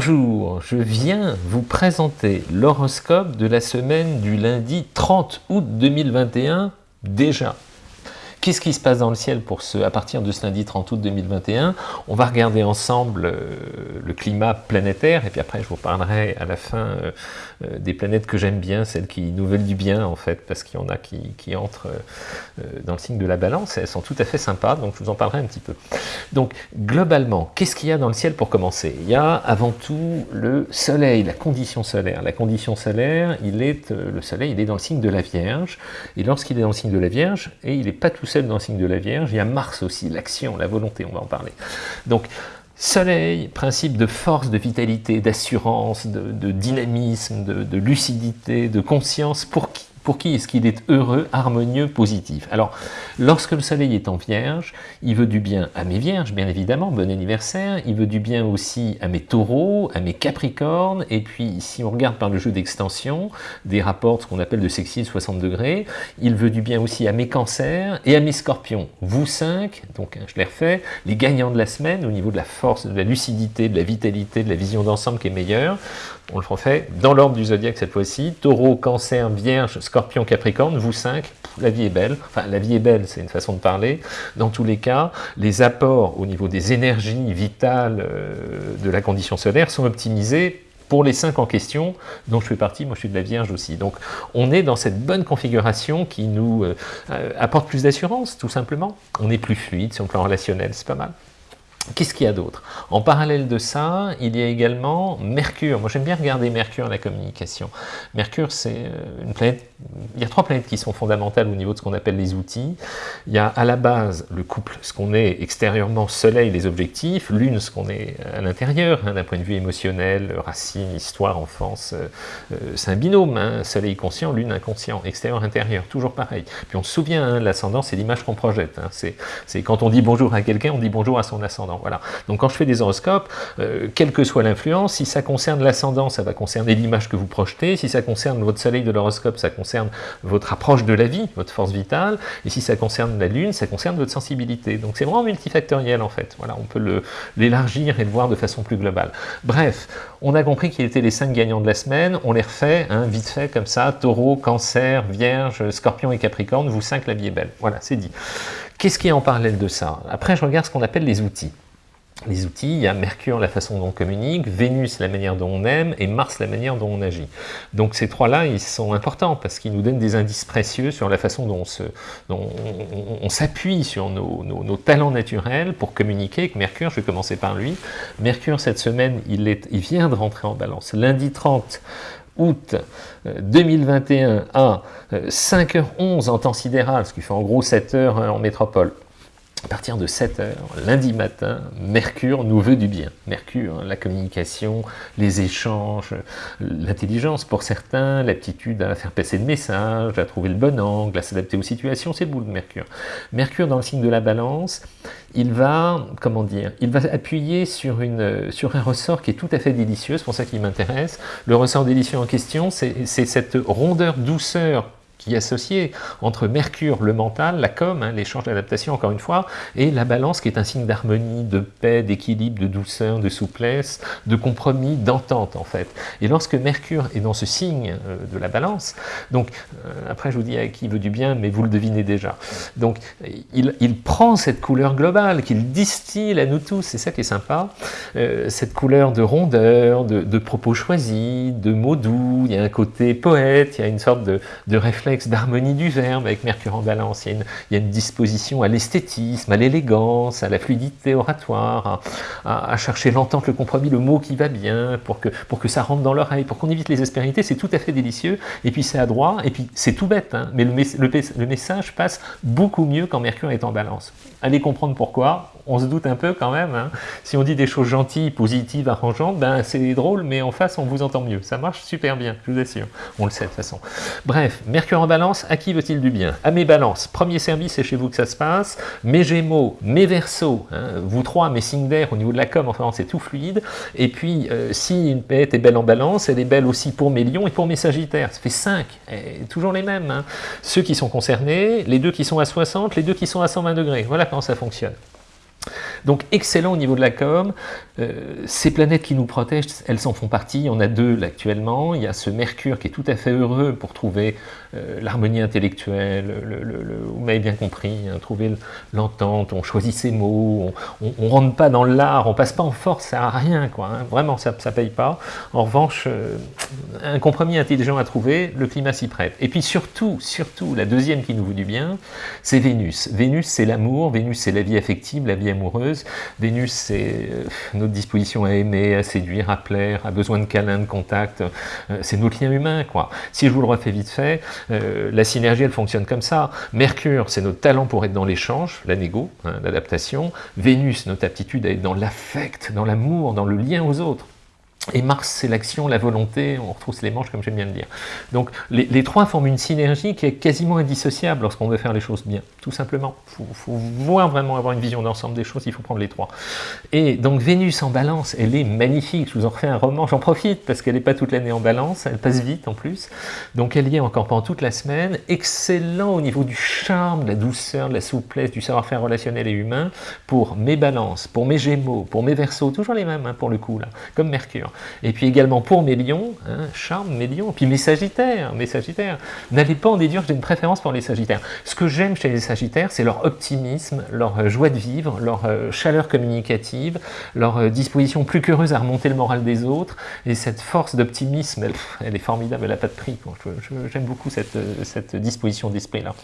Bonjour, je viens vous présenter l'horoscope de la semaine du lundi 30 août 2021 déjà. Qu'est-ce qui se passe dans le ciel pour ce, à partir de ce lundi 30 août 2021 On va regarder ensemble euh, le climat planétaire, et puis après je vous parlerai à la fin euh, euh, des planètes que j'aime bien, celles qui nous veulent du bien en fait, parce qu'il y en a qui, qui entrent dans le signe de la balance, elles sont tout à fait sympas, donc je vous en parlerai un petit peu. Donc globalement, qu'est-ce qu'il y a dans le ciel pour commencer? Il y a avant tout le soleil, la condition solaire. La condition solaire, il est, le soleil, il est dans le signe de la Vierge, et lorsqu'il est dans le signe de la Vierge, et il n'est pas tout seul dans le signe de la Vierge, il y a Mars aussi, l'action, la volonté, on va en parler. Donc, Soleil, principe de force, de vitalité, d'assurance, de, dynamisme, de, lucidité, de conscience, pour qui? Pour qui est-ce qu'il est heureux, harmonieux, positif? Alors, lorsque le soleil est en vierge, il veut du bien à mes vierges, bien évidemment, bon anniversaire, il veut du bien aussi à mes taureaux, à mes capricornes, et puis si on regarde par le jeu d'extension, des rapports, ce qu'on appelle de sexy 60 degrés, il veut du bien aussi à mes cancers et à mes scorpions. Vous cinq, donc hein, je les refais, les gagnants de la semaine, au niveau de la force, de la lucidité, de la vitalité, de la vision d'ensemble qui est meilleure, on le refait dans l'ordre du zodiaque cette fois-ci, taureau, cancer, vierge, scorpion, capricorne, vous cinq, la vie est belle, enfin la vie est belle, c'est une façon de parler, dans tous les cas, les apports au niveau des énergies vitales euh, de la condition solaire sont optimisés pour les cinq en question, dont je fais partie, moi je suis de la Vierge aussi. Donc on est dans cette bonne configuration qui nous euh, euh, apporte plus d'assurance, tout simplement. On est plus fluide sur le plan relationnel, c'est pas mal. Qu'est-ce qu'il y a d'autre? En parallèle de ça, il y a également Mercure. Moi, j'aime bien regarder Mercure, la communication. Mercure, c'est euh, une planète... Il y a trois planètes qui sont fondamentales au niveau de ce qu'on appelle les outils. Il y a à la base le couple, ce qu'on est extérieurement, soleil, les objectifs. Lune, ce qu'on est à l'intérieur, hein, d'un point de vue émotionnel, racine, histoire, enfance. Euh, euh, c'est un binôme, hein, soleil conscient, lune inconscient, extérieur, intérieur, toujours pareil. Puis on se souvient, hein, l'ascendant, c'est l'image qu'on projette. C'est quand on dit bonjour à quelqu'un, on dit bonjour à son ascendant. Donc quand je fais des horoscopes, euh, quelle que soit l'influence, si ça concerne l'ascendant, ça va concerner l'image que vous projetez, si ça concerne votre soleil de l'horoscope, ça concerne votre approche de la vie, votre force vitale, et si ça concerne la lune, ça concerne votre sensibilité. Donc c'est vraiment multifactoriel en fait. On peut l'élargir et le voir de façon plus globale. Bref, on a compris qu'il était les cinq gagnants de la semaine, on les refait, hein, vite fait comme ça, taureau, cancer, vierge, scorpion et capricorne, vous cinq, la vie est belle. Voilà, c'est dit. Qu'est-ce qui est en parallèle de ça? Après, je regarde ce qu'on appelle les outils les outils, il y a Mercure, la façon dont on communique, Vénus, la manière dont on aime, et Mars, la manière dont on agit. Donc ces trois-là, ils sont importants, parce qu'ils nous donnent des indices précieux sur la façon dont on s'appuie sur nos, talents naturels pour communiquer avec Mercure. Je vais commencer par lui. Mercure, cette semaine, il, est, il vient de rentrer en balance. Lundi 30 août 2021 euh, à 5h11 euh, en temps sidéral, ce qui fait en gros 7 heures en métropole à partir de 7 heures, lundi matin, Mercure nous veut du bien. Mercure, hein, la communication, les échanges, l'intelligence pour certains, l'aptitude à faire passer le message, à trouver le bon angle, à s'adapter aux situations, c'est le bout de Mercure. Mercure, dans le signe de la balance, il va, comment dire, il va appuyer sur, sur un ressort qui est tout à fait délicieux, c'est pour ça qu'il m'intéresse. Le ressort délicieux en question, c'est cette rondeur, douceur qui est associé entre Mercure, le mental, la com, hein, l'échange d'adaptation encore une fois, et la balance qui est un signe d'harmonie, de paix, d'équilibre, de douceur, de souplesse, de compromis, d'entente en fait. Et lorsque Mercure est dans ce signe euh, de la balance, donc euh, après je vous dis à qui veut du bien, mais vous le devinez déjà. Donc il, prend cette couleur globale qu'il distille à nous tous, c'est ça qui est sympa, euh, cette couleur de rondeur, de, propos choisis, de mots doux, il y a un côté poète, il y a une sorte de, de réflexion d'harmonie du verbe avec Mercure en balance. Il y a une, disposition à l'esthétisme, à l'élégance, à la fluidité oratoire, à, chercher l'entente, le compromis, le mot qui va bien, pour que, pour que ça rentre dans l'oreille, pour qu'on évite les aspérités. C'est tout à fait délicieux. Et puis c'est à droit, et puis c'est tout bête, hein, mais le, le message passe beaucoup mieux quand Mercure est en balance. Allez comprendre pourquoi, on se doute un peu quand même. Hein. Si on dit des choses gentilles, positives, arrangeantes, ben c'est drôle, mais en face, on vous entend mieux. Ça marche super bien, je vous assure. On le sait de toute façon. Bref, Mercure en balance, à qui veut-il du bien? À mes balances. Premier service, c'est chez vous que ça se passe. Mes gémeaux, mes versos, hein, vous trois, mes signes au niveau de la com, enfin, c'est tout fluide. Et puis, euh, si une bête est belle en balance, elle est belle aussi pour mes lions et pour mes sagittaires. Ça fait 5, toujours les mêmes. Hein. Ceux qui sont concernés, les deux qui sont à 60, les deux qui sont à 120 degrés. Voilà comment ça fonctionne. Donc excellent au niveau de la com, euh, ces planètes qui nous protègent, elles en font partie, il y en a deux actuellement, il y a ce Mercure qui est tout à fait heureux pour trouver euh, l'harmonie intellectuelle, vous m'avez bien compris, hein, trouver l'entente, on choisit ses mots, on ne rentre pas dans l'art, on passe pas en force, ça sert à rien, quoi, hein. vraiment ça ne paye pas. En revanche, euh, un compromis intelligent à trouver, le climat s'y prête. Et puis surtout, surtout, la deuxième qui nous veut du bien, c'est Vénus. Vénus c'est l'amour, Vénus c'est la vie affective, la vie amoureuse, Vénus c'est notre disposition à aimer, à séduire, à plaire, à besoin de câlins, de contact, c'est notre lien humain, quoi. Si je vous le refais vite fait, euh, la synergie, elle fonctionne comme ça. Mercure, c'est notre talent pour être dans l'échange, la négo, hein, l'adaptation. Vénus, notre aptitude à être dans l'affect, dans l'amour, dans le lien aux autres. Et Mars, c'est l'action, la volonté, on retrousse les manches, comme j'aime bien le dire. Donc, les, trois forment une synergie qui est quasiment indissociable lorsqu'on veut faire les choses bien, tout simplement. Il faut, voir vraiment avoir une vision d'ensemble des choses, il faut prendre les trois. Et donc, Vénus en balance, elle est magnifique. Je vous en refais un roman, j'en profite, parce qu'elle n'est pas toute l'année en balance, elle passe vite en plus. Donc, elle y est encore pendant toute la semaine. Excellent au niveau du charme, de la douceur, de la souplesse, du savoir-faire relationnel et humain, pour mes balances, pour mes gémeaux, pour mes versos, toujours les mêmes, hein, pour le coup, là, comme Mercure. Et puis également pour mes lions, hein, charme, mes lions, puis mes sagittaires, mes sagittaires. N'allez pas en déduire que j'ai une préférence pour les sagittaires. Ce que j'aime chez les sagittaires, c'est leur optimisme, leur euh, joie de vivre, leur euh, chaleur communicative, leur euh, disposition plus qu'heureuse à remonter le moral des autres, et cette force d'optimisme, elle, est formidable, elle n'a pas de prix. J'aime beaucoup cette, cette disposition d'esprit-là.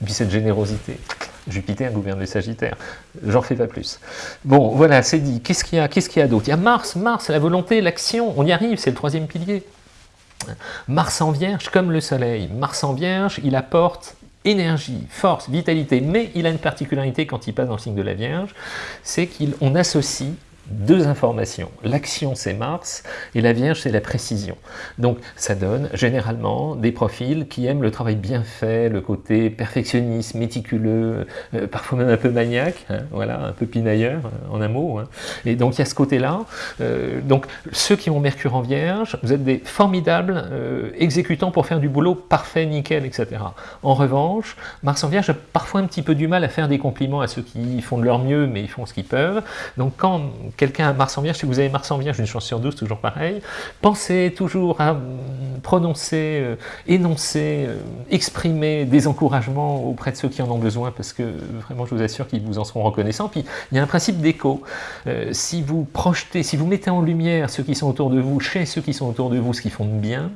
Et puis cette générosité. Jupiter gouverne les Sagittaires. J'en fais pas plus. Bon, voilà, c'est dit. Qu'est-ce qu'il y a, Qu'est-ce qu'il y a d'autre? Il y a Mars, Mars, la volonté, l'action. On y arrive, c'est le troisième pilier. Mars en Vierge, comme le Soleil. Mars en Vierge, il apporte énergie, force, vitalité, mais il a une particularité quand il passe dans le signe de la Vierge, c'est qu'on associe deux informations. L'action, c'est Mars, et la Vierge, c'est la précision. Donc, ça donne généralement des profils qui aiment le travail bien fait, le côté perfectionniste, méticuleux, euh, parfois même un peu maniaque, hein, voilà, un peu pinailleur, euh, en un mot. Hein. Et donc, il y a ce côté-là. Euh, donc, ceux qui ont Mercure en Vierge, vous êtes des formidables exécutants pour faire du boulot parfait, nickel, etc. En revanche, Mars en Vierge a parfois un petit peu du mal à faire des compliments à ceux qui font de leur mieux, mais ils font ce qu'ils peuvent. Donc, quand quelqu'un a Mars en Vierge, si vous avez Mars en Vierge, une chance sur 12, toujours pareil, pensez toujours à prononcer, euh, énoncer, euh, exprimer des encouragements auprès de ceux qui en ont besoin, parce que vraiment, je vous assure qu'ils vous en seront reconnaissants. Puis, il y a un principe d'écho. Euh, si vous projetez, si vous mettez en lumière ceux qui sont autour de vous, chez ceux qui sont autour de vous, ce qu'ils font de bien,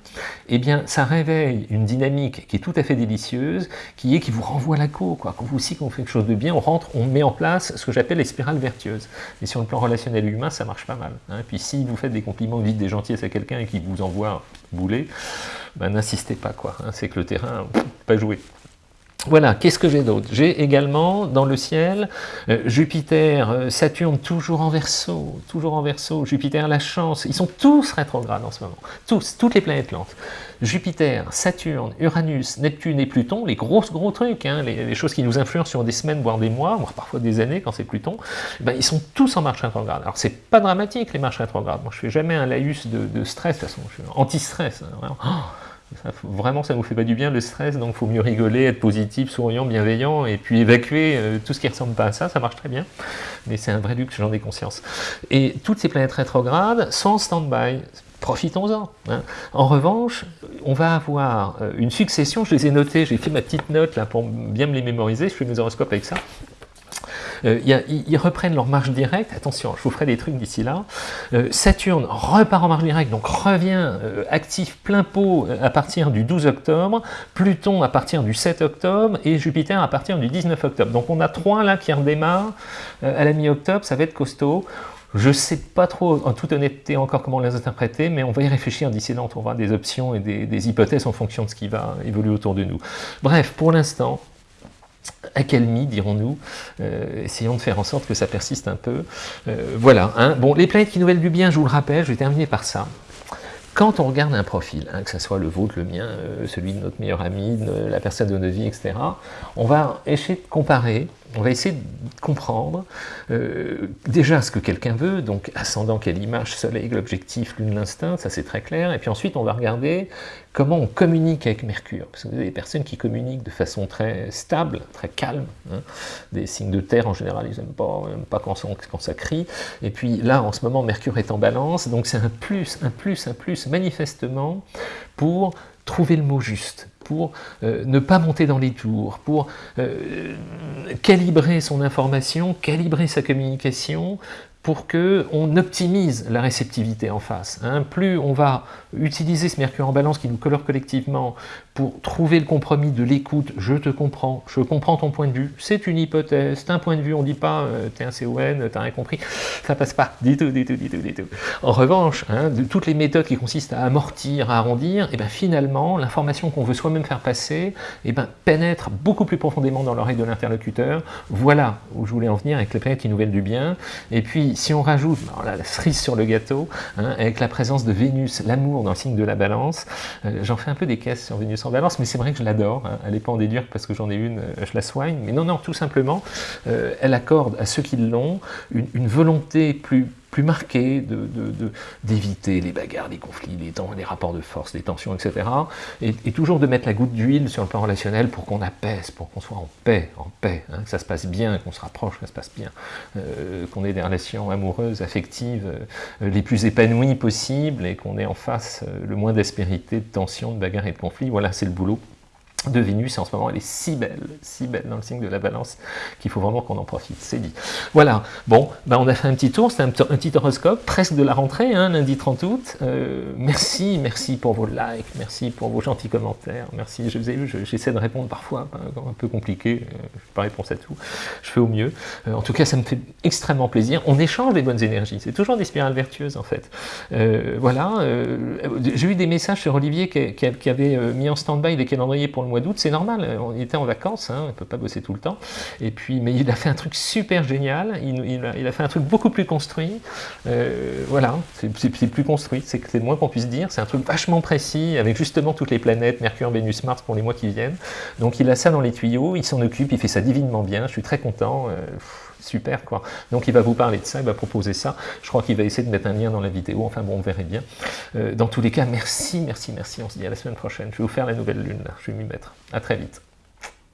eh bien, ça réveille une dynamique qui est tout à fait délicieuse, qui est qui vous renvoie la co, quoi. Quand vous aussi, quand on fait quelque chose de bien, on rentre, on met en place ce que j'appelle les spirales vertueuses. Et sur le plan relationnel, humain, ça marche pas mal. Hein. Puis si vous faites des compliments vite des gentillesses à quelqu'un et qu'il vous envoie bouler, ben, n'insistez pas, quoi. Hein. C'est que le terrain, pas joué. Voilà, qu'est-ce que j'ai d'autre? J'ai également dans le ciel euh, Jupiter, euh, Saturne toujours en verso, toujours en verso, Jupiter la chance, ils sont tous rétrogrades en ce moment, tous, toutes les planètes lentes. Jupiter, Saturne, Uranus, Neptune et Pluton, les gros gros trucs, hein, les, choses qui nous influencent sur des semaines, voire des mois, voire parfois des années quand c'est Pluton, eh ben, ils sont tous en marche rétrograde. Alors c'est pas dramatique les marches rétrogrades, moi je fais jamais un laïus de, stress, de toute façon, je suis anti-stress, hein, vraiment, ça ne vous fait pas du bien le stress, donc faut mieux rigoler, être positif, souriant, bienveillant, et puis évacuer euh, tout ce qui ressemble pas à ça, ça marche très bien. Mais c'est un vrai luxe, j'en ai conscience. Et toutes ces planètes rétrogrades en stand-by. Profitons-en. Hein. En revanche, on va avoir euh, une succession, je les ai notés, j'ai fait ma petite note là pour bien me les mémoriser, je fais mes horoscopes avec ça. Euh, ils reprennent leur marche directe, attention, je vous ferai des trucs d'ici là. Euh, Saturne repart en marche directe, donc revient euh, actif plein pot à partir du 12 octobre, Pluton à partir du 7 octobre, et Jupiter à partir du 19 octobre. Donc on a trois là qui redémarrent à la mi-octobre, ça va être costaud. Je ne sais pas trop, en toute honnêteté, encore comment les interpréter, mais on va y réfléchir d'ici là, on trouvera des options et des, des, hypothèses en fonction de ce qui va évoluer autour de nous. Bref, pour l'instant, accalmie, dirons-nous. Euh, essayons de faire en sorte que ça persiste un peu. Euh, voilà. Hein. Bon, les planètes qui nouvellent du bien, je vous le rappelle, je vais terminer par ça. Quand on regarde un profil, hein, que ce soit le vôtre, le mien, euh, celui de notre meilleur ami, la personne de notre vie, etc., on va essayer de comparer On va essayer comprendre euh, déjà ce que quelqu'un veut, donc ascendant, quelle image, soleil, l'objectif, lune, l'instinct, ça c'est très clair, et puis ensuite on va regarder comment on communique avec Mercure, parce que vous avez des personnes qui communiquent de façon très stable, très calme, hein. des signes de terre en général, ils n'aiment pas, pas quand, quand ça crie, et puis là en ce moment Mercure est en balance, donc c'est un plus, un plus, un plus manifestement pour trouver le mot juste, pour euh, ne pas monter dans les tours, pour euh, calibrer son information, calibrer sa communication, pour qu'on optimise la réceptivité en face. Hein. Plus on va utiliser ce mercure en balance qui nous colore collectivement pour trouver le compromis de l'écoute, je te comprends, je comprends ton point de vue, c'est une hypothèse, c'est un point de vue, on ne dit pas euh, t'es un CON, t'as rien compris, ça passe pas, du tout, du tout, du tout, du tout. En revanche, hein, de toutes les méthodes qui consistent à amortir, à arrondir, et eh ben finalement, l'information qu'on veut soi-même faire passer, et eh ben, pénètre beaucoup plus profondément dans l'oreille de l'interlocuteur, voilà où je voulais en venir avec les planètes qui nous du bien, et puis si on rajoute la cerise sur le gâteau, hein, avec la présence de Vénus, l'amour dans le signe de la balance, euh, j'en fais un peu des caisses sur Vénus en balance, mais c'est vrai que je l'adore, hein, elle n'est pas en déduire parce que j'en ai une, euh, je la soigne, mais non, non, tout simplement, euh, elle accorde à ceux qui l'ont une volonté plus plus marqué d'éviter de, les bagarres, les conflits, les, les, rapports de force, les tensions, etc. Et, toujours de mettre la goutte d'huile sur le plan relationnel pour qu'on apaise, pour qu'on soit en paix, en paix, hein, que ça se passe bien, qu'on se rapproche, que ça se passe bien, euh, qu'on ait des relations amoureuses, affectives, euh, les plus épanouies possibles et qu'on ait en face euh, le moins d'aspérité, de tension, de bagarres et de conflits. Voilà, c'est le boulot de Vénus, en ce moment, elle est si belle, si belle dans le signe de la balance, qu'il faut vraiment qu'on en profite, c'est dit. Voilà, bon, ben on a fait un petit tour, c'est un, petit horoscope, presque de la rentrée, hein, lundi 30 août. Euh, merci, merci pour vos likes, merci pour vos gentils commentaires, merci, je j'essaie de répondre parfois, hein, un peu compliqué, euh, je pas réponse à tout, je fais au mieux. Euh, en tout cas, ça me fait extrêmement plaisir, on échange des bonnes énergies, c'est toujours des spirales vertueuses en fait. voilà, j'ai eu des messages sur Olivier qui, qui avait mis en stand-by des calendriers pour le mois d'août, c'est normal, on était en vacances, hein, on ne peut pas bosser tout le temps, et puis, mais il a fait un truc super génial, il, a, fait un truc beaucoup plus construit, euh, voilà, c'est plus construit, c'est le moins qu'on puisse dire, c'est un truc vachement précis, avec justement toutes les planètes, Mercure, Vénus, Mars pour les mois qui viennent, donc il a ça dans les tuyaux, il s'en occupe, il fait ça divinement bien, je suis très content, euh, super quoi. Donc il va vous parler de ça, il va proposer ça. Je crois qu'il va essayer de mettre un lien dans la vidéo, enfin bon, on verrait bien. Euh, dans tous les cas, merci, merci, merci. On se dit à la semaine prochaine. Je vais vous faire la nouvelle lune, je vais m'y mettre. À très vite.